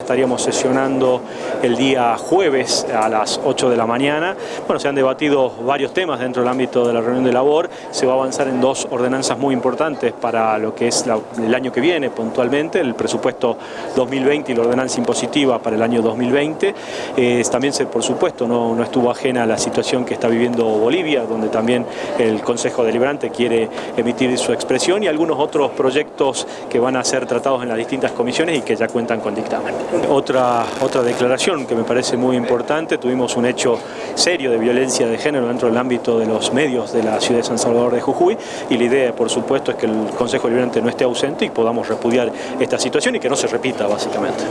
Estaríamos sesionando el día jueves a las 8 de la mañana. Bueno, se han debatido varios temas dentro del ámbito de la reunión de labor. Se va a avanzar en dos ordenanzas muy importantes para lo que es el año que viene puntualmente, el presupuesto 2020 y la ordenanza impositiva para el año 2020. Eh, también, se, por supuesto, no, no estuvo ajena a la situación que está viviendo Bolivia, donde también el Consejo Deliberante quiere emitir su expresión y algunos otros proyectos que van a ser tratados en las distintas comisiones y que ya cuentan con dictamen. Otra, otra declaración que me parece muy importante, tuvimos un hecho serio de violencia de género dentro del ámbito de los medios de la ciudad de San Salvador de Jujuy y la idea, por supuesto, es que el Consejo Deliberante no esté ausente y podamos repudiar esta situación y que no se repita, básicamente.